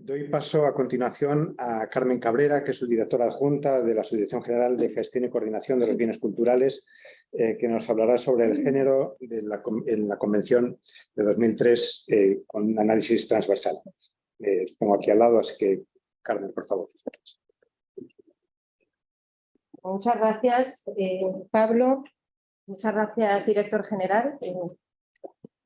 Doy paso a continuación a Carmen Cabrera, que es su directora adjunta de la Subdirección General de Gestión y Coordinación de los Bienes Culturales, eh, que nos hablará sobre el género en la Convención de 2003 eh, con análisis transversal. Eh, tengo aquí al lado, así que Carmen, por favor. Muchas gracias, Pablo. Muchas gracias, director general.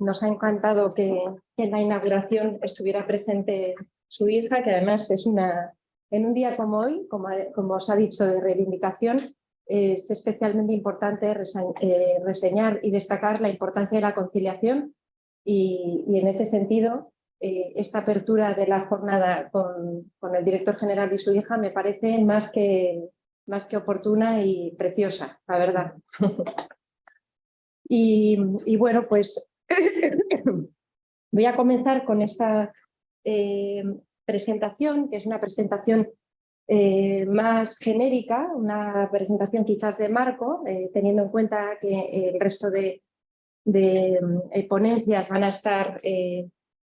Nos ha encantado que en la inauguración estuviera presente su hija, que además es una, en un día como hoy, como, como os ha dicho, de reivindicación, es especialmente importante eh, reseñar y destacar la importancia de la conciliación y, en ese sentido eh, esta apertura de la jornada con, con, el director general y su hija me parece más que, más que oportuna y preciosa, la verdad. y, y, bueno, pues voy a comenzar con esta eh, presentación, que es una presentación eh, más genérica, una presentación quizás de marco, eh, teniendo en cuenta que el resto de, ponencias van a, estar,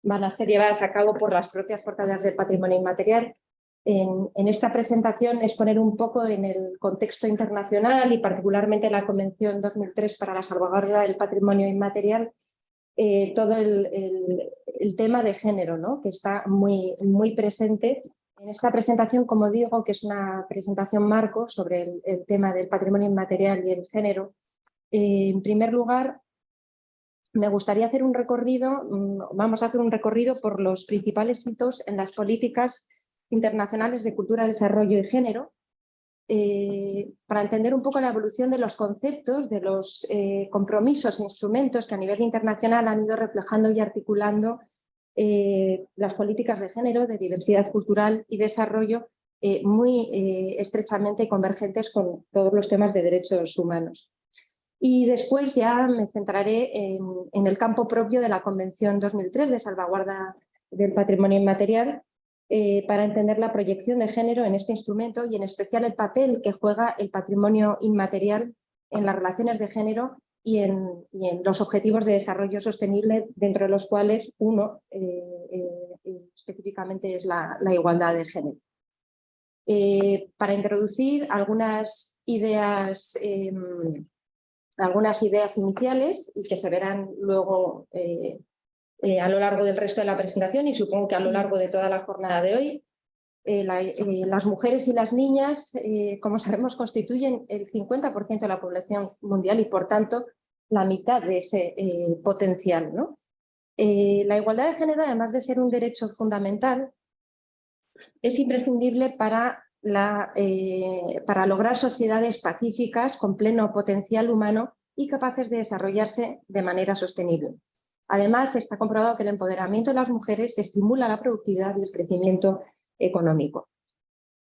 van a ser llevadas a cabo por las propias portadoras del patrimonio inmaterial. En, en, esta presentación es poner un poco en el contexto internacional y particularmente la Convención 2003 para la salvaguarda del patrimonio inmaterial eh, todo el, tema de género, ¿no? que está muy, muy presente en esta presentación, como digo, que es una presentación marco sobre el, tema del patrimonio inmaterial y el género. Eh, en primer lugar, me gustaría hacer un recorrido, mm, vamos a hacer un recorrido por los principales hitos en las políticas internacionales de cultura, desarrollo y género, eh, para entender un poco la evolución de los conceptos, de los eh, compromisos e instrumentos que a nivel internacional han ido reflejando y articulando eh, las políticas de género, de diversidad cultural y desarrollo muy estrechamente convergentes con todos los temas de derechos humanos. Y después ya me centraré en, en el campo propio de la Convención 2003 de salvaguarda del patrimonio inmaterial, eh, para entender la proyección de género en este instrumento y en especial el papel que juega el patrimonio inmaterial en las relaciones de género y en, los objetivos de desarrollo sostenible, dentro de los cuales uno eh, eh, específicamente es la, igualdad de género. para introducir algunas ideas, em, algunas ideas iniciales y que se verán luego eh, a lo largo del resto de la presentación y supongo que a lo largo de toda la jornada de hoy. Eh, eh, las mujeres y las niñas, como sabemos, constituyen el 50% de la población mundial y por tanto la mitad de ese potencial. ¿no? la igualdad de género, además de ser un derecho fundamental, es imprescindible para, la, para lograr sociedades pacíficas con pleno potencial humano y capaces de desarrollarse de manera sostenible. Además, está comprobado que el empoderamiento de las mujeres estimula la productividad y el crecimiento económico.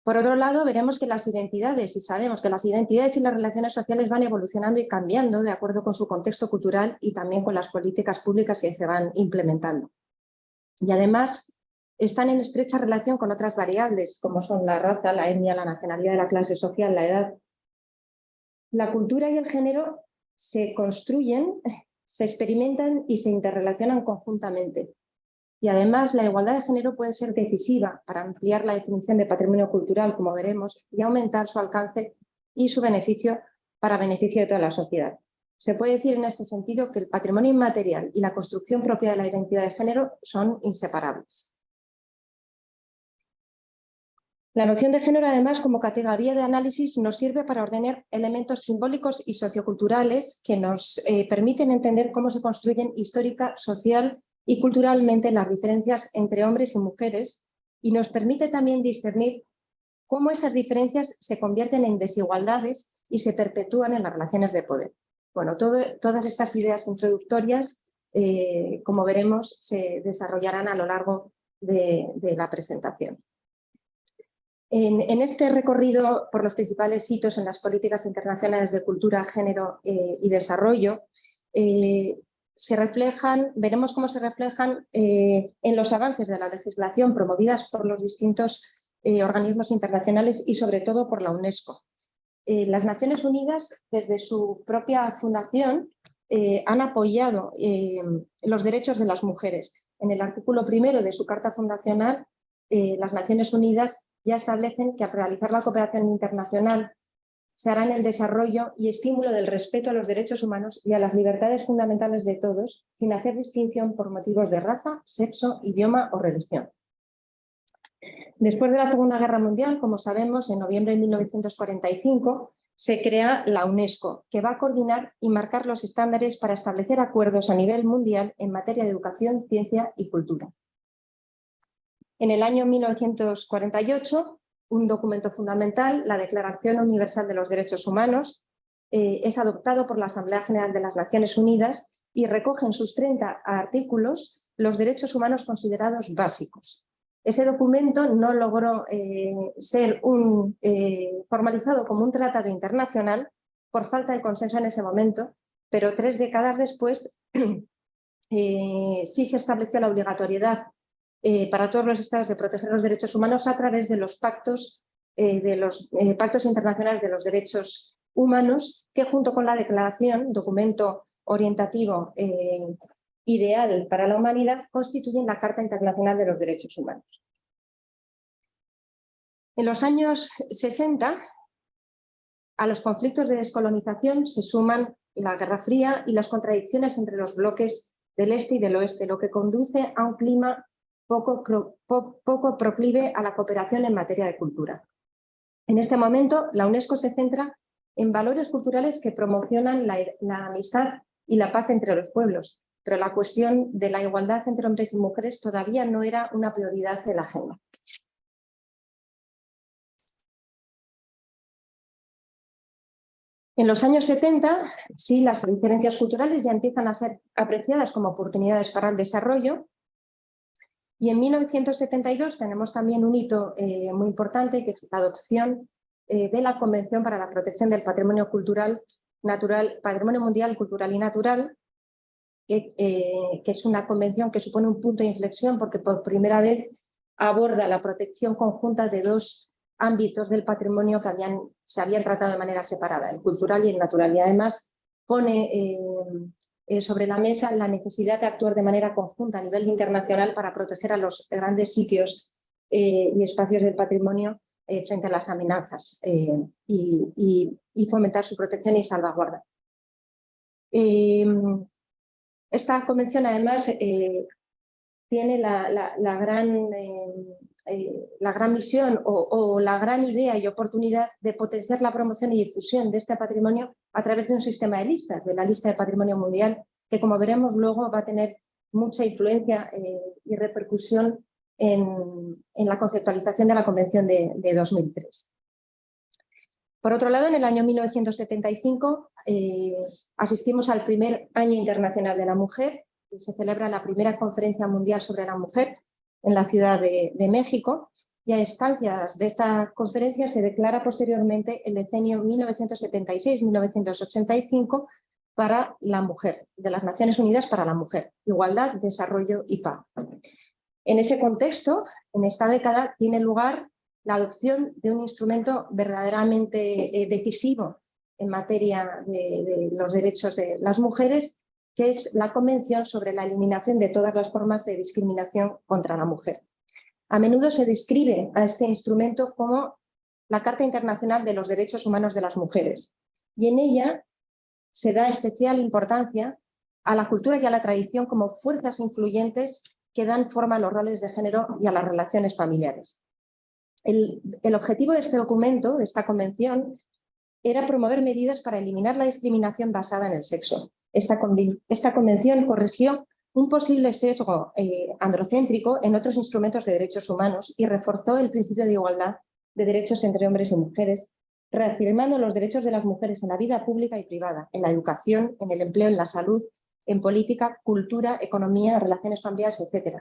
Por otro lado, veremos que las identidades, y sabemos que las identidades y las relaciones sociales van evolucionando y cambiando de acuerdo con su contexto cultural y también con las políticas públicas que se van implementando. Y además, están en estrecha relación con otras variables, como son la raza, la etnia, la nacionalidad, la clase social, la edad. La cultura y el género se construyen se experimentan y se interrelacionan conjuntamente. Y además la igualdad de género puede ser decisiva para ampliar la definición de patrimonio cultural, como veremos, y aumentar su alcance y su beneficio para beneficio de toda la sociedad. Se puede decir en este sentido que el patrimonio inmaterial y la construcción propia de la identidad de género son inseparables. La noción de género, además, como categoría de análisis, nos sirve para ordenar elementos simbólicos y socioculturales que nos eh, permiten entender cómo se construyen histórica, social y culturalmente las diferencias entre hombres y mujeres y nos permite también discernir cómo esas diferencias se convierten en desigualdades y se perpetúan en las relaciones de poder. Bueno, todas estas ideas introductorias, eh, como veremos, se desarrollarán a lo largo de la presentación. En, este recorrido por los principales hitos en las políticas internacionales de cultura, género eh, y desarrollo, eh, se reflejan, veremos cómo se reflejan eh, en los avances de la legislación promovidas por los distintos organismos internacionales y sobre todo por la UNESCO. las Naciones Unidas, desde su propia fundación, han apoyado los derechos de las mujeres. En el artículo primero de su Carta Fundacional las Naciones Unidas ya establecen que al realizar la cooperación internacional se hará en el desarrollo y estímulo del respeto a los derechos humanos y a las libertades fundamentales de todos, sin hacer distinción por motivos de raza, sexo, idioma o religión. Después de la Segunda Guerra Mundial, como sabemos, en noviembre de 1945 se crea la UNESCO, que va a coordinar y marcar los estándares para establecer acuerdos a nivel mundial en materia de educación, ciencia y cultura. En el año 1948, un documento fundamental, la Declaración Universal de los Derechos Humanos, eh, es adoptado por la Asamblea General de las Naciones Unidas y recoge en sus 30 artículos los derechos humanos considerados básicos. Ese documento no logró eh, ser eh, formalizado como un tratado internacional por falta de consenso en ese momento, pero tres décadas después sí se estableció la obligatoriedad eh, para todos los estados de proteger los derechos humanos a través de los pactos, eh, de los, eh, pactos internacionales de los derechos humanos que junto con la declaración, documento orientativo ideal para la humanidad, constituyen la Carta Internacional de los Derechos Humanos. En los años 60, a los conflictos de descolonización se suman la Guerra Fría y las contradicciones entre los bloques del este y del oeste, lo que conduce a un clima poco, poco proclive a la cooperación en materia de cultura. En este momento, la UNESCO se centra en valores culturales que promocionan la, la, amistad y la paz entre los pueblos, pero la cuestión de la igualdad entre hombres y mujeres todavía no era una prioridad de la agenda. En los años 70, sí, las diferencias culturales ya empiezan a ser apreciadas como oportunidades para el desarrollo, y en 1972 tenemos también un hito eh, muy importante que es la adopción eh, de la Convención para la Protección del Patrimonio Cultural Natural, Patrimonio Mundial Cultural y Natural, que, eh, que, es una convención que supone un punto de inflexión porque por primera vez aborda la protección conjunta de dos ámbitos del patrimonio que habían, se habían tratado de manera separada, el cultural y el natural. Y además pone eh, sobre la mesa la necesidad de actuar de manera conjunta a nivel internacional para proteger a los grandes sitios eh, y espacios del patrimonio eh, frente a las amenazas y, fomentar su protección y salvaguarda. esta convención además tiene la, gran, la gran misión o, la gran idea y oportunidad de potenciar la promoción y difusión de este patrimonio a través de un sistema de listas, de la lista de patrimonio mundial, que como veremos luego va a tener mucha influencia eh, y repercusión en, la conceptualización de la Convención de, 2003. Por otro lado, en el año 1975 eh, asistimos al primer Año Internacional de la Mujer, y se celebra la primera Conferencia Mundial sobre la Mujer en la Ciudad de, México, y a instancias de esta conferencia se declara posteriormente el decenio 1976-1985 para la mujer, de las Naciones Unidas para la mujer, igualdad, desarrollo y paz. En ese contexto, en esta década, tiene lugar la adopción de un instrumento verdaderamente eh, decisivo en materia de, los derechos de las mujeres, que es la Convención sobre la eliminación de todas las formas de discriminación contra la mujer. A menudo se describe a este instrumento como la Carta Internacional de los Derechos Humanos de las Mujeres y en ella se da especial importancia a la cultura y a la tradición como fuerzas influyentes que dan forma a los roles de género y a las relaciones familiares. El, objetivo de este documento, de esta convención, era promover medidas para eliminar la discriminación basada en el sexo. Esta, convención corrigió un posible sesgo eh, androcéntrico en otros instrumentos de derechos humanos y reforzó el principio de igualdad de derechos entre hombres y mujeres, reafirmando los derechos de las mujeres en la vida pública y privada, en la educación, en el empleo, en la salud, en política, cultura, economía, relaciones familiares, etc.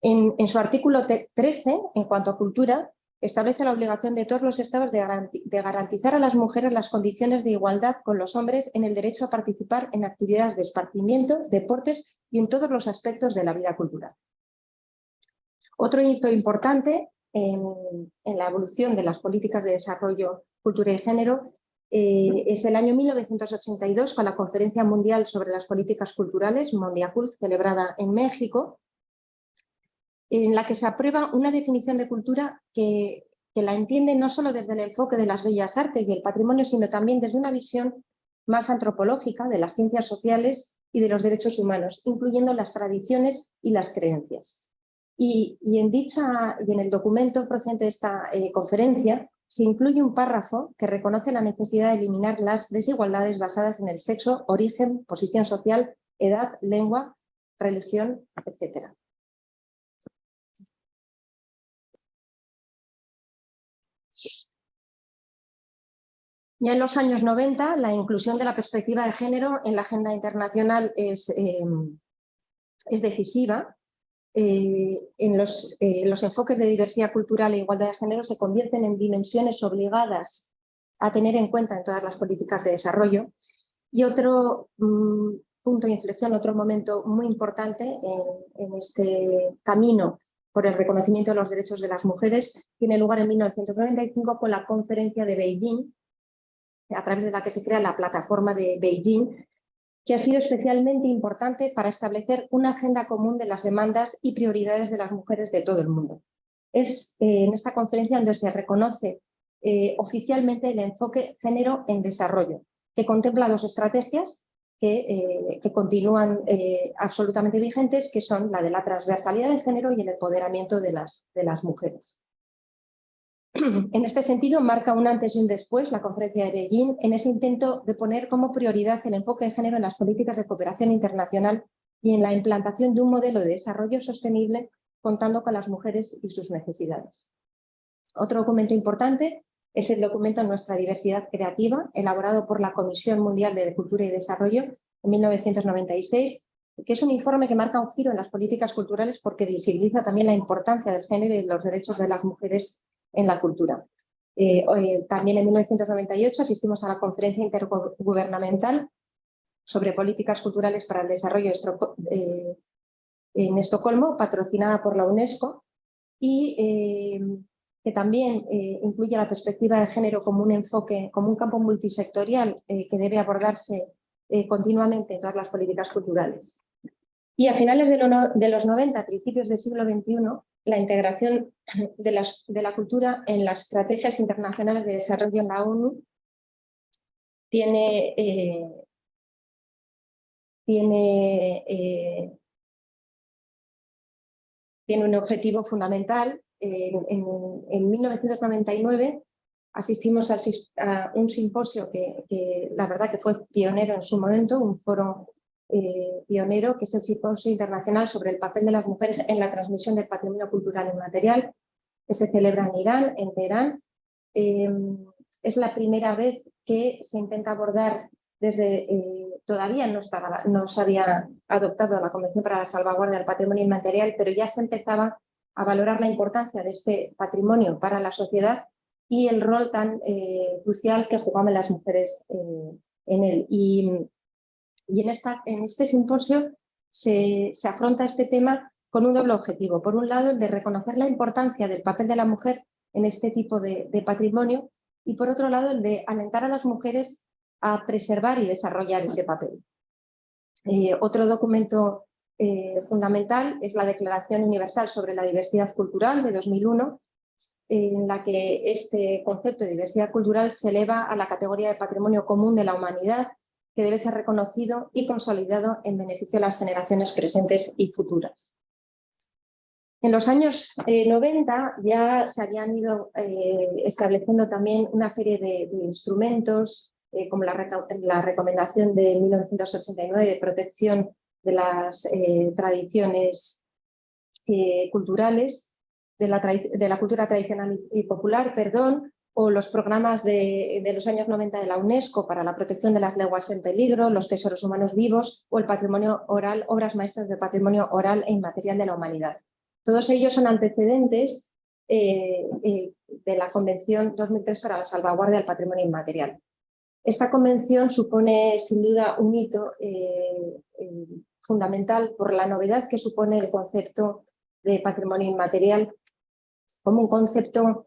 En, en su artículo 13, en cuanto a cultura, establece la obligación de todos los estados de, garantizar a las mujeres las condiciones de igualdad con los hombres en el derecho a participar en actividades de esparcimiento, deportes y en todos los aspectos de la vida cultural. Otro hito importante en, la evolución de las políticas de desarrollo, cultura y género eh, es el año 1982 con la Conferencia Mundial sobre las Políticas Culturales, Mondiacult, celebrada en México, en la que se aprueba una definición de cultura que, la entiende no solo desde el enfoque de las bellas artes y el patrimonio, sino también desde una visión más antropológica de las ciencias sociales y de los derechos humanos, incluyendo las tradiciones y las creencias. Y, en, dicha, y en el documento procedente de esta eh, conferencia se incluye un párrafo que reconoce la necesidad de eliminar las desigualdades basadas en el sexo, origen, posición social, edad, lengua, religión, etc. Ya en los años 90, la inclusión de la perspectiva de género en la agenda internacional es, es decisiva. Eh, en los, eh, los, enfoques de diversidad cultural e igualdad de género se convierten en dimensiones obligadas a tener en cuenta en todas las políticas de desarrollo. Y otro mm, punto de inflexión, otro momento muy importante en este camino por el reconocimiento de los derechos de las mujeres tiene lugar en 1995 con la conferencia de Beijing, a través de la que se crea la plataforma de Beijing, que ha sido especialmente importante para establecer una agenda común de las demandas y prioridades de las mujeres de todo el mundo. Es eh, en esta conferencia donde se reconoce eh, oficialmente el enfoque género en desarrollo, que contempla dos estrategias que, eh, continúan absolutamente vigentes, que son la de la transversalidad de género y el empoderamiento de las mujeres. En este sentido, marca un antes y un después la conferencia de Beijing en ese intento de poner como prioridad el enfoque de género en las políticas de cooperación internacional y en la implantación de un modelo de desarrollo sostenible contando con las mujeres y sus necesidades. Otro documento importante es el documento Nuestra diversidad creativa, elaborado por la Comisión Mundial de Cultura y Desarrollo en 1996, que es un informe que marca un giro en las políticas culturales porque visibiliza también la importancia del género y los derechos de las mujeres en la cultura. Eh, también en 1998 asistimos a la conferencia intergubernamental sobre políticas culturales para el desarrollo eh, en Estocolmo, patrocinada por la UNESCO, y eh, que también incluye la perspectiva de género como un enfoque, como un campo multisectorial que debe abordarse continuamente en todas las políticas culturales. Y a finales de los 90, principios del siglo XXI, la integración de, la cultura en las estrategias internacionales de desarrollo en la ONU tiene, eh, tiene, eh, tiene, un objetivo fundamental. en, 1999 asistimos a un simposio que, que, la verdad que fue pionero en su momento, un foro eh, pionero, que es el Simposio Internacional sobre el papel de las mujeres en la transmisión del patrimonio cultural inmaterial, que se celebra en Irán, en Teherán. Em, es la primera vez que se intenta abordar desde, eh, todavía no, estaba, no se había adoptado la Convención para la Salvaguardia del Patrimonio Inmaterial, pero ya se empezaba a valorar la importancia de este patrimonio para la sociedad y el rol tan eh, crucial que jugaban las mujeres en él. Y en, este simposio se, afronta este tema con un doble objetivo. Por un lado, el de reconocer la importancia del papel de la mujer en este tipo de, patrimonio y por otro lado, el de alentar a las mujeres a preservar y desarrollar ese papel. Eh, otro documento eh, fundamental es la Declaración Universal sobre la Diversidad Cultural de 2001, en la que este concepto de diversidad cultural se eleva a la categoría de patrimonio común de la humanidad que debe ser reconocido y consolidado en beneficio de las generaciones presentes y futuras. En los años 90 eh, ya se habían ido eh, estableciendo también una serie de, instrumentos, eh, como la, recomendación de 1989 de protección de las tradiciones culturales, de la, de la, cultura tradicional y popular, perdón, o los programas de, los años 90 de la UNESCO para la protección de las lenguas en peligro, los tesoros humanos vivos o el patrimonio oral, obras maestras del patrimonio oral e inmaterial de la humanidad. Todos ellos son antecedentes eh, eh, de la Convención 2003 para la salvaguardia del patrimonio inmaterial. Esta convención supone sin duda un hito eh, fundamental por la novedad que supone el concepto de patrimonio inmaterial como un concepto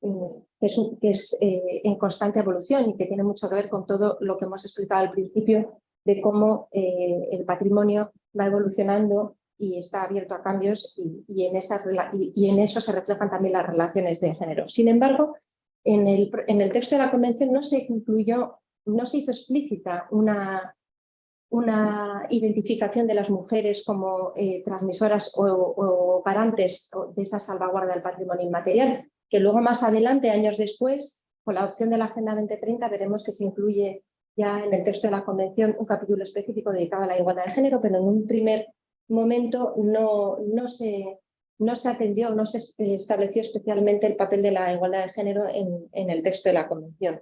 que es, eh, en constante evolución y que tiene mucho que ver con todo lo que hemos explicado al principio de cómo eh, el patrimonio va evolucionando y está abierto a cambios y, en esas, y, en eso se reflejan también las relaciones de género. Sin embargo, en el, en el texto de la Convención no se incluyó, no se hizo explícita una, una identificación de las mujeres como eh, transmisoras o, garantes de esa salvaguarda del patrimonio inmaterial, que luego más adelante, años después, con la opción de la Agenda 2030, veremos que se incluye ya en el texto de la Convención un capítulo específico dedicado a la igualdad de género, pero en un primer momento no, no, se, no se atendió, no se estableció especialmente el papel de la igualdad de género en, en el texto de la Convención.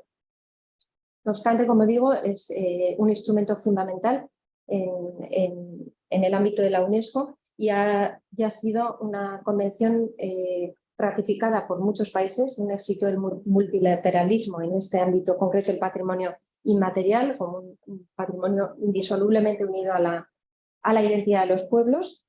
No obstante, como digo, es eh, un instrumento fundamental en, el ámbito de la UNESCO y ha, ya ha sido una convención eh, ratificada por muchos países, un éxito del multilateralismo en este ámbito concreto, el patrimonio inmaterial, como un, patrimonio indisolublemente unido a la, a la identidad de los pueblos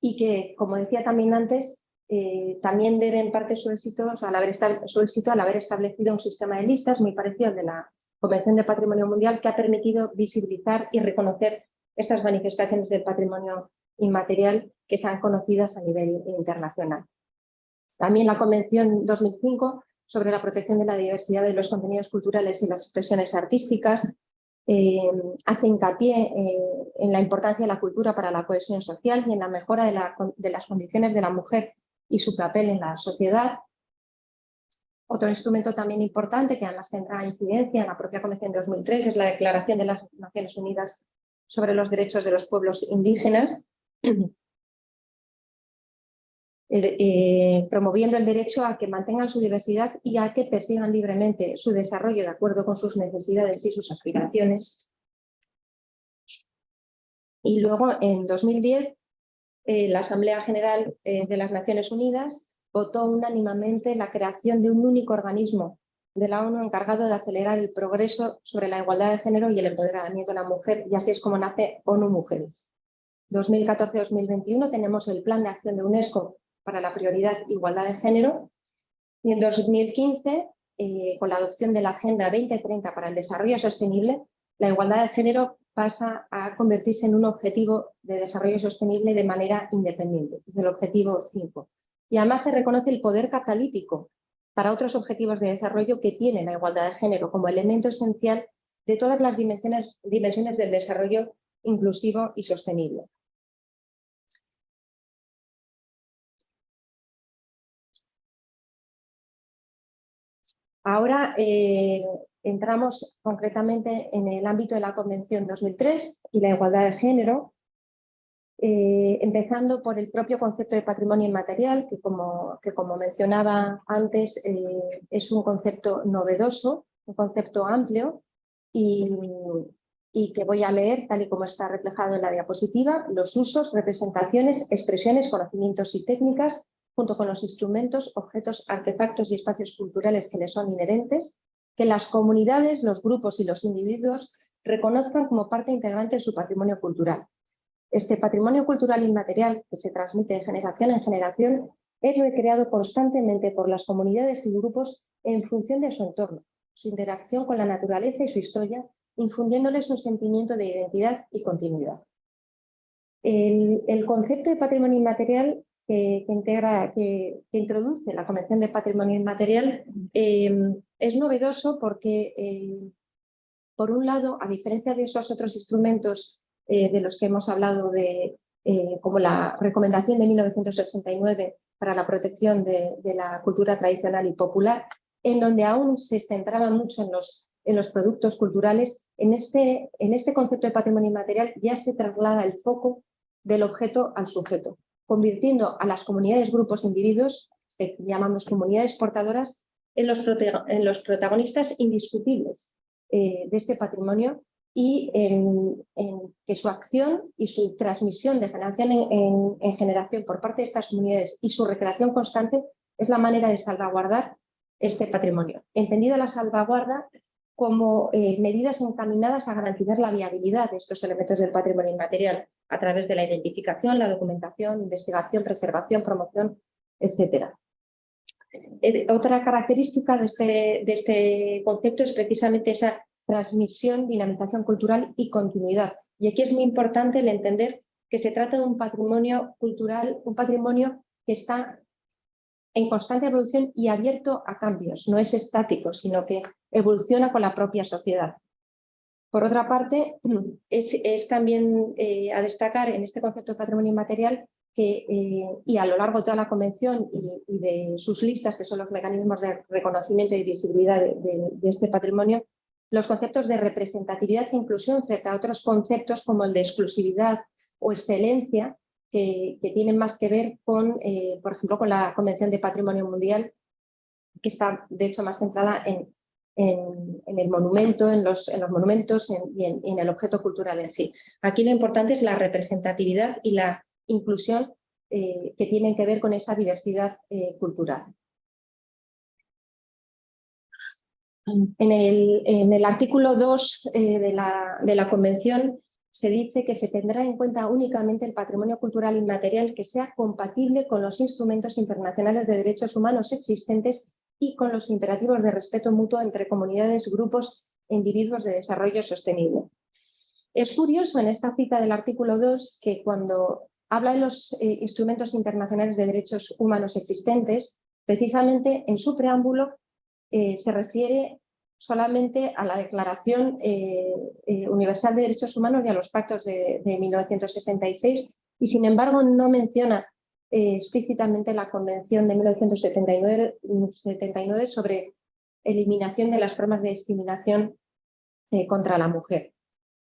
y que, como decía también antes, eh, también debe en parte su éxito, al haber su éxito al haber establecido un sistema de listas muy parecido al de la Convención de Patrimonio Mundial que ha permitido visibilizar y reconocer estas manifestaciones del patrimonio inmaterial que sean conocidas a nivel internacional. También la Convención 2005 sobre la protección de la diversidad de los contenidos culturales y las expresiones artísticas eh, hace hincapié eh, en la importancia de la cultura para la cohesión social y en la mejora de las condiciones de la mujer y su papel en la sociedad. Otro instrumento también importante que además tendrá incidencia en la propia Convención de 2003 es la Declaración de las Naciones Unidas sobre los Derechos de los Pueblos Indígenas, eh, promoviendo el derecho a que mantengan su diversidad y a que persigan libremente su desarrollo de acuerdo con sus necesidades y sus aspiraciones. Y luego, en 2010, eh, la Asamblea General eh, de las Naciones Unidas votó unánimemente la creación de un único organismo de la ONU encargado de acelerar el progreso sobre la igualdad de género y el empoderamiento de la mujer, y así es como nace ONU Mujeres. 2014-2021 tenemos el Plan de Acción de UNESCO para la prioridad igualdad de género, y en 2015, eh, con la adopción de la Agenda 2030 para el Desarrollo Sostenible, la igualdad de género pasa a convertirse en un objetivo de desarrollo sostenible de manera independiente, es el objetivo 5. Y además se reconoce el poder catalítico para otros objetivos de desarrollo que tiene la igualdad de género como elemento esencial de todas las dimensiones, dimensiones del desarrollo inclusivo y sostenible. Ahora eh, entramos concretamente en el ámbito de la Convención 2003 y la igualdad de género, eh, empezando por el propio concepto de patrimonio inmaterial, que como, mencionaba antes eh, es un concepto novedoso, un concepto amplio y, y, que voy a leer tal y como está reflejado en la diapositiva, los usos, representaciones, expresiones, conocimientos y técnicas junto con los instrumentos, objetos, artefactos y espacios culturales que le son inherentes, que las comunidades, los grupos y los individuos reconozcan como parte integrante de su patrimonio cultural. Este patrimonio cultural inmaterial, que se transmite de generación en generación, es recreado constantemente por las comunidades y grupos en función de su entorno, su interacción con la naturaleza y su historia, infundiéndoles un sentimiento de identidad y continuidad. El, el concepto de patrimonio inmaterial que, introduce la Convención de Patrimonio Inmaterial em, es novedoso porque, em, por un lado, a diferencia de esos otros instrumentos eh, de los que hemos hablado, de, eh, como la recomendación de 1989 para la protección de, la cultura tradicional y popular, en donde aún se centraba mucho en los, en los productos culturales, en este, en este concepto de patrimonio inmaterial ya se traslada el foco del objeto al sujeto convirtiendo a las comunidades, grupos, individuos, que llamamos comunidades portadoras, en los, protagonistas indiscutibles eh, de este patrimonio y en, que su acción y su transmisión de generación en, generación por parte de estas comunidades y su recreación constante es la manera de salvaguardar este patrimonio. Entendida la salvaguarda como eh, medidas encaminadas a garantizar la viabilidad de estos elementos del patrimonio inmaterial a través de la identificación, la documentación, investigación, preservación, promoción, etc. Eh, otra característica de este, de este concepto es precisamente esa transmisión, dinamización cultural y continuidad. Y aquí es muy importante el entender que se trata de un patrimonio cultural, un patrimonio que está en constante evolución y abierto a cambios, no es estático, sino que evoluciona con la propia sociedad. Por otra parte, es, también eh, a destacar en este concepto de patrimonio inmaterial que, eh, y a lo largo de toda la convención y, de sus listas, que son los mecanismos de reconocimiento y visibilidad de, este patrimonio, los conceptos de representatividad e inclusión frente a otros conceptos como el de exclusividad o excelencia, que, tienen más que ver con, eh, por ejemplo, con la Convención de Patrimonio Mundial, que está de hecho más centrada en, el monumento, en los, en los monumentos y en, el objeto cultural en sí. Aquí lo importante es la representatividad y la inclusión eh, que tienen que ver con esa diversidad eh, cultural. En el, artículo 2 de, la, de la Convención se dice que se tendrá en cuenta únicamente el patrimonio cultural inmaterial que sea compatible con los instrumentos internacionales de derechos humanos existentes y con los imperativos de respeto mutuo entre comunidades, grupos e individuos de desarrollo sostenible. Es curioso en esta cita del artículo 2 que cuando habla de los eh, instrumentos internacionales de derechos humanos existentes, precisamente en su preámbulo eh, se refiere solamente a la Declaración eh, eh, Universal de Derechos Humanos y a los pactos de, 1966 y sin embargo no menciona eh, explícitamente la Convención de 1979 sobre eliminación de las formas de discriminación contra la mujer.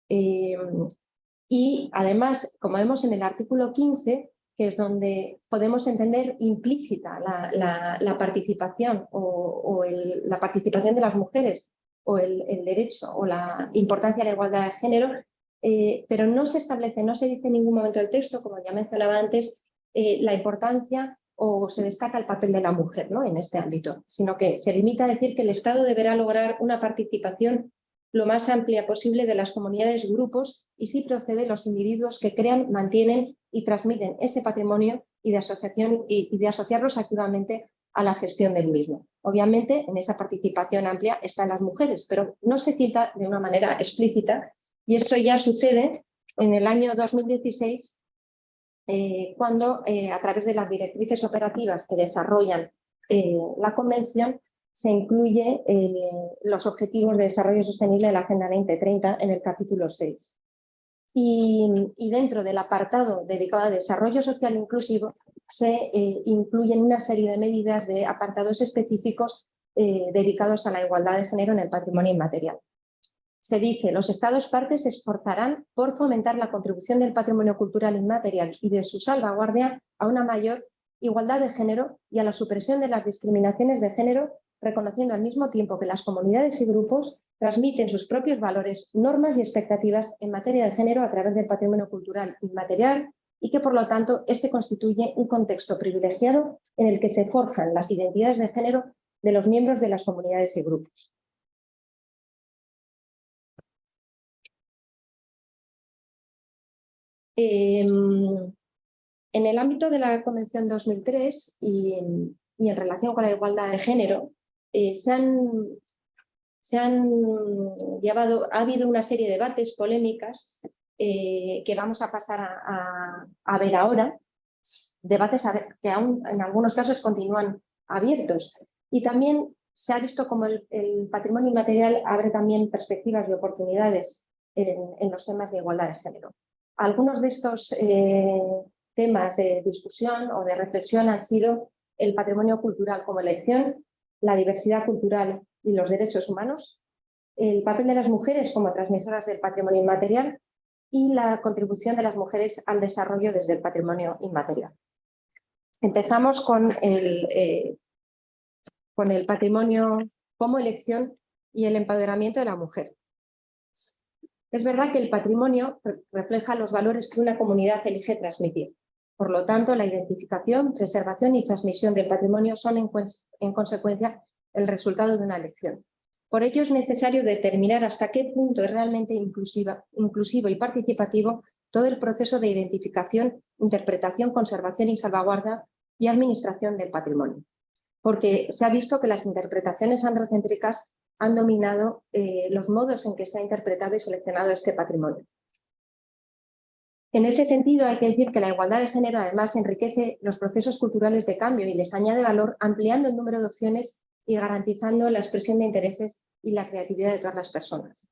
y además, como vemos en el artículo 15, que es donde podemos entender implícita la, participación o, la participación de las mujeres o el, derecho o la importancia de la igualdad de género, eh, pero no se establece, no se dice en ningún momento del texto, como ya mencionaba antes, eh, la importancia o se destaca el papel de la mujer ¿no? en este ámbito, sino que se limita a decir que el Estado deberá lograr una participación lo más amplia posible de las comunidades, grupos y si procede los individuos que crean, mantienen y transmiten ese patrimonio y de, asociarlos activamente a la gestión del mismo. Obviamente en esa participación amplia están las mujeres, pero no se cita de una manera explícita y esto ya sucede en el año 2016 eh, cuando eh, a través de las directrices operativas que desarrollan eh, la convención se incluye los Objetivos de Desarrollo Sostenible de la Agenda 2030 en el capítulo 6. Y, dentro del apartado dedicado a desarrollo social inclusivo se eh, incluyen una serie de medidas de apartados específicos eh, dedicados a la igualdad de género en el patrimonio inmaterial. Se dice, los Estados partes se esforzarán por fomentar la contribución del patrimonio cultural inmaterial y de su salvaguardia a una mayor igualdad de género y a la supresión de las discriminaciones de género reconociendo al mismo tiempo que las comunidades y grupos transmiten sus propios valores, normas y expectativas en materia de género a través del patrimonio cultural inmaterial y que por lo tanto este constituye un contexto privilegiado en el que se forjan las identidades de género de los miembros de las comunidades y grupos. Em, en el ámbito de la Convención 2003 y, en relación con la igualdad de género, eh, se, han, llevado, ha habido una serie de debates, polémicas, eh, que vamos a pasar a, ver ahora, debates que aún en algunos casos continúan abiertos. Y también se ha visto como el, patrimonio inmaterial abre también perspectivas y oportunidades en, los temas de igualdad de género. Algunos de estos eh, temas de discusión o de reflexión han sido el patrimonio cultural como elección, la diversidad cultural y los derechos humanos, el papel de las mujeres como transmisoras del patrimonio inmaterial y la contribución de las mujeres al desarrollo desde el patrimonio inmaterial. Empezamos con el, eh, con el patrimonio como elección y el empoderamiento de la mujer. Es verdad que el patrimonio refleja los valores que una comunidad elige transmitir. Por lo tanto, la identificación, preservación y transmisión del patrimonio son en, consecuencia el resultado de una elección. Por ello es necesario determinar hasta qué punto es realmente inclusivo y participativo todo el proceso de identificación, interpretación, conservación y salvaguarda y administración del patrimonio. Porque se ha visto que las interpretaciones androcéntricas han dominado eh, los modos en que se ha interpretado y seleccionado este patrimonio. En ese sentido, hay que decir que la igualdad de género además enriquece los procesos culturales de cambio y les añade valor ampliando el número de opciones y garantizando la expresión de intereses y la creatividad de todas las personas.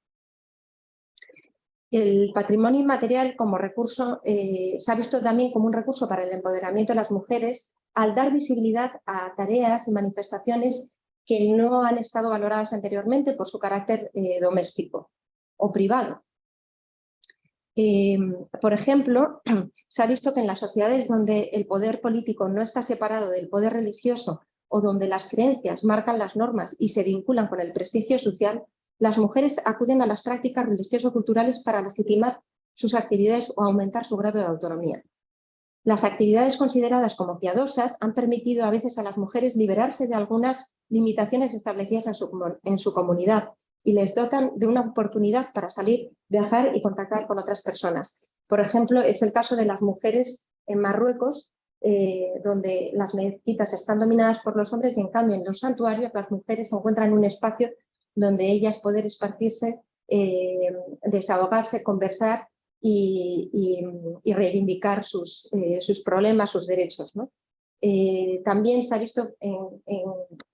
El patrimonio inmaterial como recurso eh, se ha visto también como un recurso para el empoderamiento de las mujeres al dar visibilidad a tareas y manifestaciones que no han estado valoradas anteriormente por su carácter eh, doméstico o privado. Eh, por ejemplo, se ha visto que en las sociedades donde el poder político no está separado del poder religioso o donde las creencias marcan las normas y se vinculan con el prestigio social, las mujeres acuden a las prácticas religioso-culturales para legitimar sus actividades o aumentar su grado de autonomía. Las actividades consideradas como piadosas han permitido a veces a las mujeres liberarse de algunas limitaciones establecidas en su, en su comunidad y les dotan de una oportunidad para salir, viajar y contactar con otras personas. Por ejemplo, es el caso de las mujeres en Marruecos, eh, donde las mezquitas están dominadas por los hombres y en cambio en los santuarios las mujeres encuentran en un espacio donde ellas pueden esparcirse, eh, desahogarse, conversar y, reivindicar sus, eh, sus, problemas, sus derechos. también se ha visto en, en,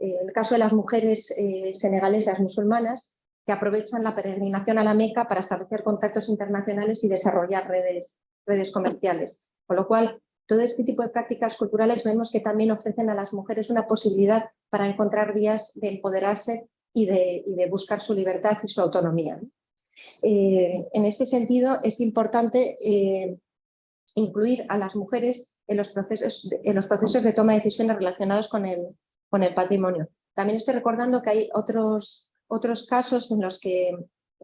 el caso de las mujeres senegalesas musulmanas que aprovechan la peregrinación a la Meca para establecer contactos internacionales y desarrollar redes, redes comerciales. Con lo cual, todo este tipo de prácticas culturales vemos que también ofrecen a las mujeres una posibilidad para encontrar vías de empoderarse y de, buscar su libertad y su autonomía. Eh, en este sentido, es importante eh, incluir a las mujeres en los, procesos, en los procesos de toma de decisiones relacionados con el, con el patrimonio. También estoy recordando que hay otros otros casos en los que,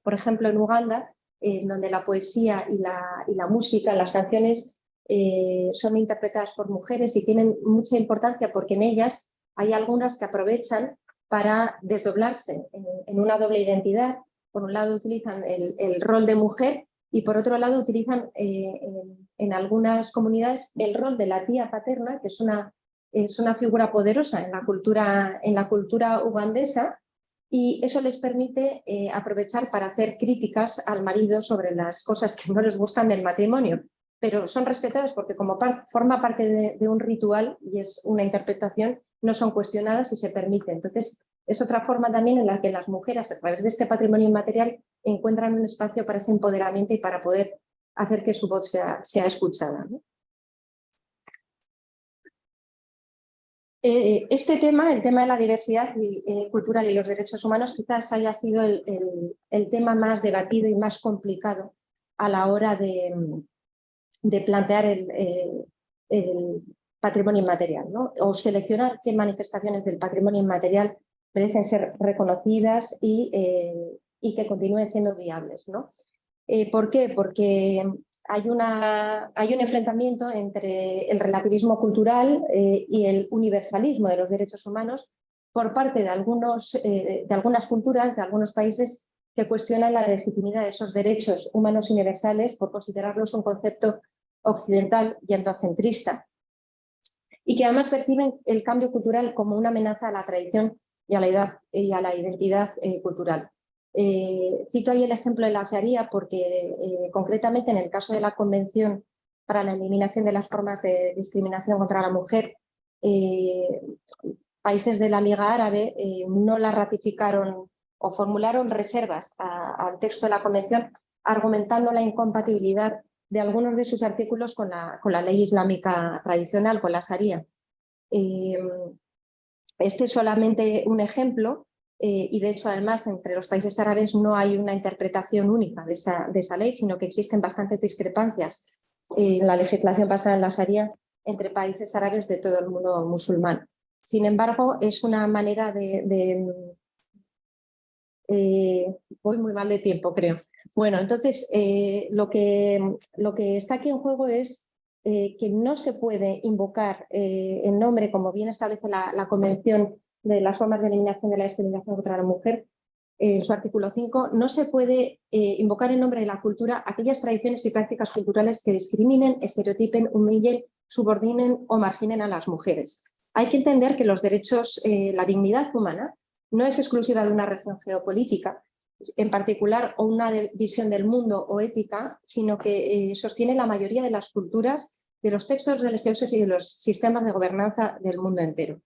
por ejemplo en Uganda, en donde la poesía y la, y la música, las canciones eh, son interpretadas por mujeres y tienen mucha importancia porque en ellas hay algunas que aprovechan para desdoblarse en, una doble identidad. Por un lado utilizan el, rol de mujer y por otro lado utilizan eh, en, algunas comunidades el rol de la tía paterna, que es una, es una figura poderosa en la cultura, en la cultura ugandesa y eso les permite eh, aprovechar para hacer críticas al marido sobre las cosas que no les gustan del matrimonio, pero son respetadas porque como forma parte de, un ritual y es una interpretación, no son cuestionadas y se permite. Entonces, es otra forma también en la que las mujeres, a través de este patrimonio inmaterial, encuentran un espacio para ese empoderamiento y para poder hacer que su voz sea, escuchada. Eh, este tema, el tema de la diversidad eh, cultural y los derechos humanos, quizás haya sido el, tema más debatido y más complicado a la hora de, plantear el, patrimonio inmaterial, o seleccionar qué manifestaciones del patrimonio inmaterial merecen ser reconocidas y, eh, que continúen siendo viables. ¿Por qué? Porque hay, una, hay un enfrentamiento entre el relativismo cultural eh, y el universalismo de los derechos humanos por parte de, algunos, eh, de algunas culturas, de algunos países que cuestionan la legitimidad de esos derechos humanos universales por considerarlos un concepto occidental y endocentrista y que además perciben el cambio cultural como una amenaza a la tradición y a la, edad, y a la identidad eh, cultural. Eh, cito ahí el ejemplo de la Sharia porque eh, concretamente en el caso de la Convención para la Eliminación de las Formas de Discriminación contra la Mujer, países de la Liga Árabe no la ratificaron o formularon reservas al texto de la Convención argumentando la incompatibilidad de algunos de sus artículos con la, con la ley islámica tradicional, con la Sharia. este es solamente un ejemplo eh, y de hecho además entre los países árabes no hay una interpretación única de esa, de esa ley, sino que existen bastantes discrepancias en la legislación basada en la Sharia entre países árabes de todo el mundo musulmán. Sin embargo, es una manera de... Eh, voy muy mal de tiempo, creo. Bueno, entonces eh, lo, que, lo que está aquí en juego es que no se puede invocar en nombre, como bien establece la, la Convención de las formas de eliminación de la discriminación contra la mujer, en su artículo 5, no se puede eh, invocar en nombre de la cultura aquellas tradiciones y prácticas culturales que discriminen, estereotipen, humillen, subordinen o marginen a las mujeres. Hay que entender que los derechos, eh, la dignidad humana, no es exclusiva de una región geopolítica, en particular o una visión del mundo o ética, sino que sostiene la mayoría de las culturas, de los textos religiosos y de los sistemas de gobernanza del mundo entero.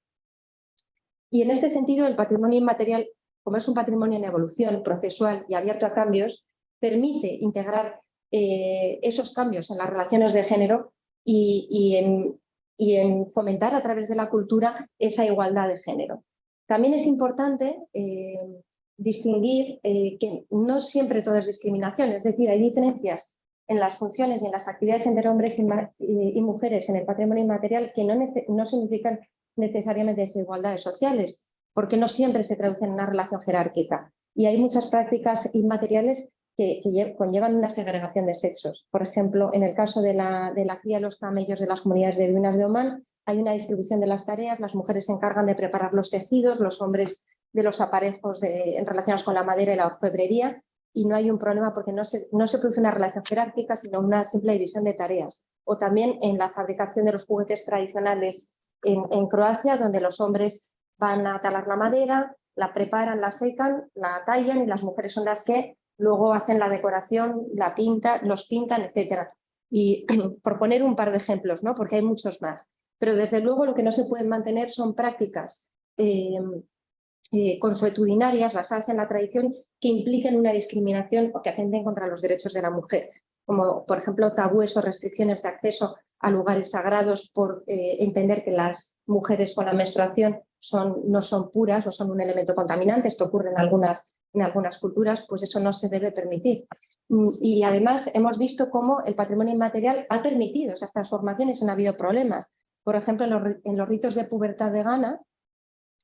Y en este sentido, el patrimonio inmaterial, como es un patrimonio en evolución, procesual y abierto a cambios, permite integrar eh, esos cambios en las relaciones de género y, en, fomentar a través de la cultura esa igualdad de género. También es importante eh, distinguir eh, que no siempre todo es discriminación, es decir, hay diferencias en las funciones y en las actividades entre hombres y, mujeres en el patrimonio inmaterial que no, significan necesariamente desigualdades sociales, porque no siempre se traducen en una relación jerárquica. Y hay muchas prácticas inmateriales que, conllevan una segregación de sexos. Por ejemplo, en el caso de la, cría de los camellos de las comunidades beduinas de Oman, hay una distribución de las tareas, las mujeres se encargan de preparar los tejidos, los hombres de los aparejos en relacionados con la madera y la orfebrería, y no hay un problema porque no se, no se produce una relación jerárquica, sino una simple división de tareas. O también en la fabricación de los juguetes tradicionales en, Croacia, donde los hombres van a talar la madera, la preparan, la secan, la tallan y las mujeres son las que luego hacen la decoración, la pinta, los pintan, etc. Y por poner un par de ejemplos, ¿no? porque hay muchos más. Pero desde luego lo que no se pueden mantener son prácticas eh, eh, consuetudinarias basadas en la tradición que impliquen una discriminación o que atenten contra los derechos de la mujer, como por ejemplo tabúes o restricciones de acceso a lugares sagrados por eh, entender que las mujeres con la menstruación son, no son puras o son un elemento contaminante, esto ocurre en algunas, en algunas culturas, pues eso no se debe permitir. Mm, y además hemos visto cómo el patrimonio inmaterial ha permitido esas transformaciones, han habido problemas. Por ejemplo, en los, ritos de pubertad de Ghana,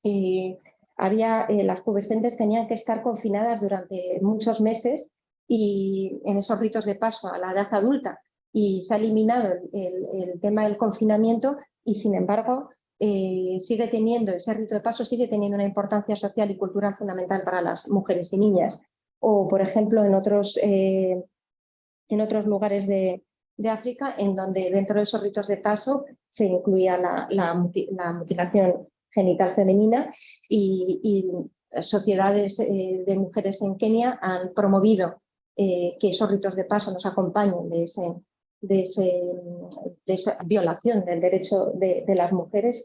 eh, había, eh, las pubescentes tenían que estar confinadas durante muchos meses y en esos ritos de paso a la edad adulta y se ha eliminado el, tema del confinamiento y sin embargo eh, sigue teniendo, ese rito de paso sigue teniendo una importancia social y cultural fundamental para las mujeres y niñas. O por ejemplo en otros, en otros lugares de, África en donde dentro de esos ritos de paso se incluía la, mutilación genital femenina y, sociedades eh, de mujeres en Kenia han promovido que esos ritos de paso nos acompañen de ese, de, esa violación del derecho de, las mujeres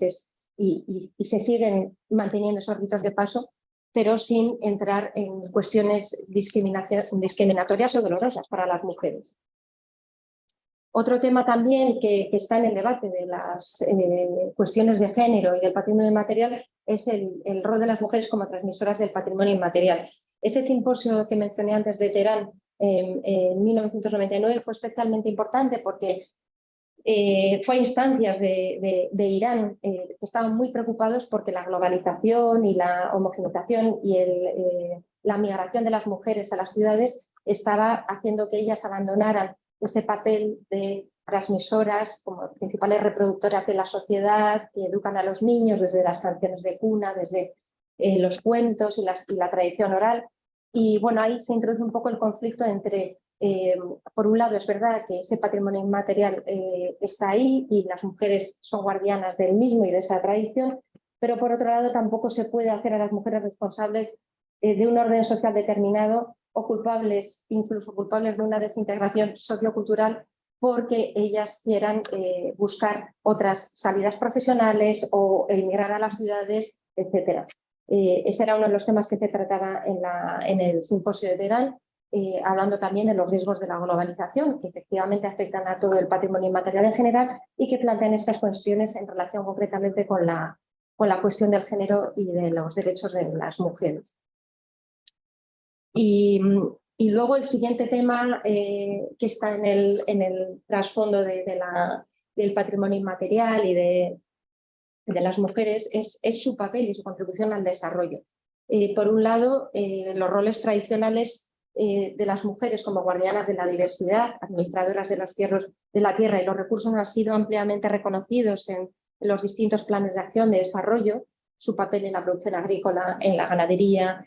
y, se siguen manteniendo esos ritos de paso, pero sin entrar en cuestiones discriminatorias o dolorosas para las mujeres. Otro tema también que, está en el debate de las eh, cuestiones de género y del patrimonio inmaterial es el, rol de las mujeres como transmisoras del patrimonio inmaterial. Ese simposio que mencioné antes de Teherán en 1999 fue especialmente importante porque eh, fue a instancias de, Irán eh, que estaban muy preocupados porque la globalización y la homogenización y la migración de las mujeres a las ciudades estaba haciendo que ellas abandonaran ese papel de transmisoras como principales reproductoras de la sociedad que educan a los niños desde las canciones de cuna, desde los cuentos y la tradición oral. Y bueno, ahí se introduce un poco el conflicto entre, eh, por un lado es verdad que ese patrimonio inmaterial eh, está ahí y las mujeres son guardianas del mismo y de esa tradición, pero por otro lado tampoco se puede hacer a las mujeres responsables eh, de un orden social determinado o culpables, incluso culpables de una desintegración sociocultural porque ellas quieran buscar otras salidas profesionales o emigrar a las ciudades, etcétera. Eh, ese era uno de los temas que se trataba en, el simposio de Teherán, eh, hablando también de los riesgos de la globalización, que efectivamente afectan a todo el patrimonio inmaterial en general y que plantean estas cuestiones en relación concretamente con la, con la cuestión del género y de los derechos de las mujeres. Y, luego el siguiente tema eh, que está en el, trasfondo del patrimonio inmaterial y de, las mujeres es, su papel y su contribución al desarrollo. Eh, por un lado, eh, los roles tradicionales de las mujeres como guardianas de la diversidad, administradoras de los tierros de la tierra y los recursos han sido ampliamente reconocidos en, los distintos planes de acción de desarrollo, su papel en la producción agrícola, en la ganadería,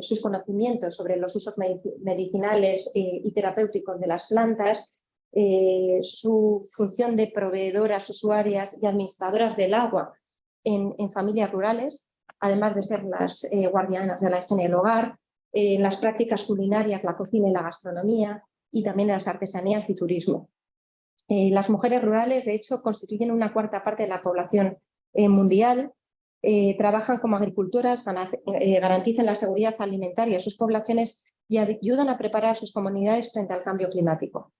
sus conocimientos sobre los usos medicinales y terapéuticos de las plantas, eh, su función de proveedoras, usuarias y administradoras del agua en, familias rurales, además de ser las eh, guardianas de la higiene del hogar, en las prácticas culinarias, la cocina y la gastronomía, y también en las artesanías y turismo. Eh, las mujeres rurales, de hecho, constituyen una cuarta parte de la población eh, mundial, eh, trabajan como agricultoras, garantizan la seguridad alimentaria a sus poblaciones y ayudan a preparar a sus comunidades frente al cambio climático.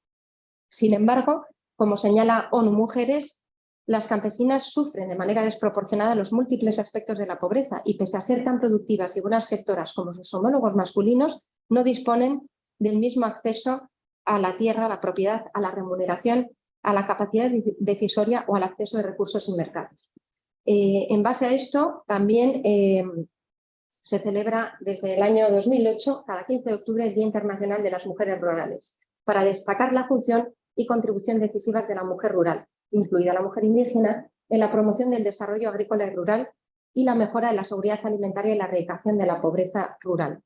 Sin embargo, como señala ONU Mujeres, las campesinas sufren de manera desproporcionada los múltiples aspectos de la pobreza y pese a ser tan productivas y buenas gestoras como sus homólogos masculinos, no disponen del mismo acceso a la tierra, a la propiedad, a la remuneración, a la capacidad decisoria o al acceso de recursos y mercados. Eh, en base a esto, también eh, se celebra desde el año 2008, cada 15 de octubre, el Día Internacional de las Mujeres Rurales, para destacar la función y contribución decisivas de la mujer rural, incluida la mujer indígena, en la promoción del desarrollo agrícola y rural y la mejora de la seguridad alimentaria y la erradicación de la pobreza rural.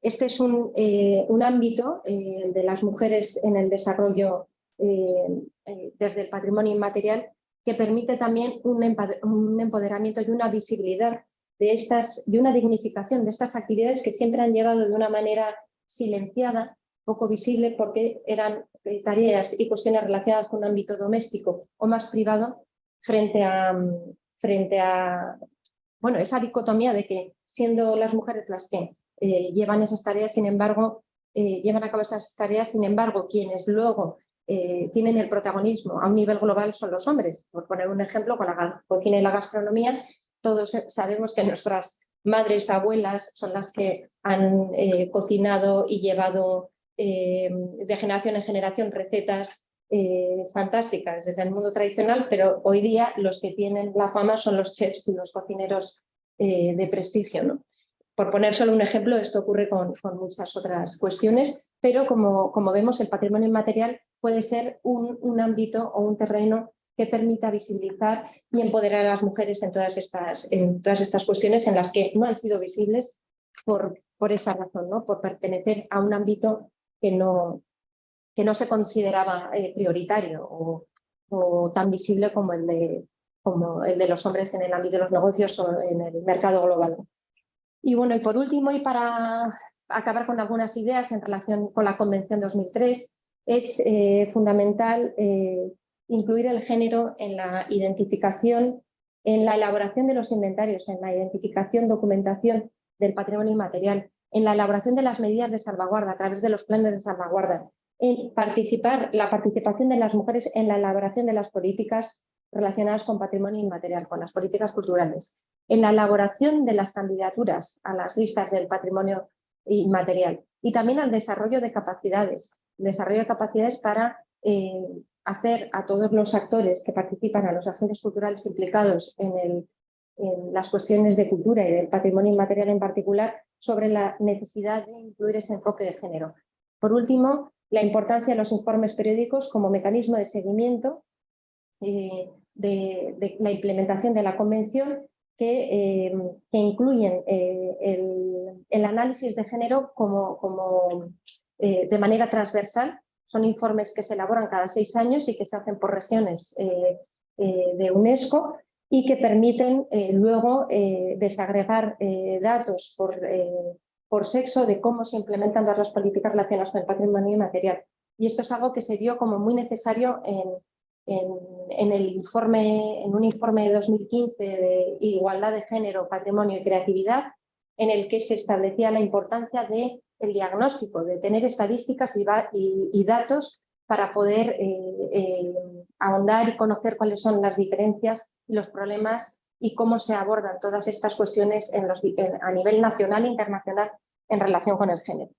Este es un, eh, ámbito de las mujeres en el desarrollo desde el patrimonio inmaterial que permite también un empoderamiento y una visibilidad de estas, y una dignificación de estas actividades que siempre han llegado de una manera silenciada, poco visible, porque eran eh, tareas y cuestiones relacionadas con un ámbito doméstico o más privado frente a, frente a bueno, esa dicotomía de que siendo las mujeres las que eh, llevan esas tareas, sin embargo, eh, llevan a cabo esas tareas, sin embargo, quienes luego eh, tienen el protagonismo a un nivel global son los hombres. Por poner un ejemplo, con la cocina y la gastronomía, todos sabemos que nuestras madres, abuelas son las que han eh, cocinado y llevado eh, de generación en generación recetas fantásticas desde el mundo tradicional, pero hoy día los que tienen la fama son los chefs y los cocineros de prestigio. ¿no? Por poner solo un ejemplo, esto ocurre con, muchas otras cuestiones, pero como, como vemos el patrimonio inmaterial puede ser un, ámbito o un terreno que permita visibilizar y empoderar a las mujeres en todas estas, en todas estas cuestiones en las que no han sido visibles por, por esa razón, ¿no? por pertenecer a un ámbito que no, que no se consideraba eh, prioritario o, tan visible como el, de, como el de los hombres en el ámbito de los negocios o en el mercado global. Y bueno, y por último, y para acabar con algunas ideas en relación con la Convención 2003, es eh, fundamental eh, incluir el género en la identificación, en la elaboración de los inventarios, en la identificación, documentación del patrimonio inmaterial, en la elaboración de las medidas de salvaguarda a través de los planes de salvaguarda, en participar, la participación de las mujeres en la elaboración de las políticas relacionadas con patrimonio inmaterial, con las políticas culturales, en la elaboración de las candidaturas a las listas del patrimonio inmaterial y también al desarrollo de capacidades, desarrollo de capacidades para eh, hacer a todos los actores que participan, a los agentes culturales implicados en, las cuestiones de cultura y del patrimonio inmaterial en particular, sobre la necesidad de incluir ese enfoque de género. Por último, la importancia de los informes periódicos como mecanismo de seguimiento eh, de, la implementación de la Convención que, eh, incluyen el, análisis de género como, como eh, de manera transversal. Son informes que se elaboran cada seis años y que se hacen por regiones eh, eh, de UNESCO y que permiten luego desagregar datos por, por sexo de cómo se implementan las políticas relacionadas con el patrimonio inmaterial. Y esto es algo que se vio como muy necesario en, en, el informe, en un informe de 2015 de Igualdad de Género, Patrimonio y Creatividad, en el que se establecía la importancia de el diagnóstico, de tener estadísticas y, datos para poder eh, eh, ahondar y conocer cuáles son las diferencias los problemas y cómo se abordan todas estas cuestiones a nivel nacional e internacional en relación con el género.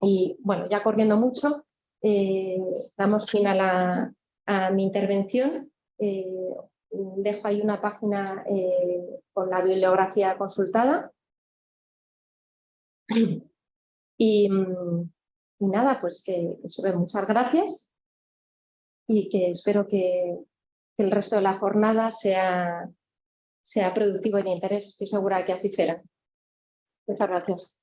Y bueno, ya corriendo mucho, eh, damos fin a mi intervención. dejo ahí una página con la bibliografía consultada. Mm, y, nada, pues que, que muchas gracias y que espero que, el resto de la jornada sea, sea productivo y de interés. Estoy segura que así será. Muchas gracias.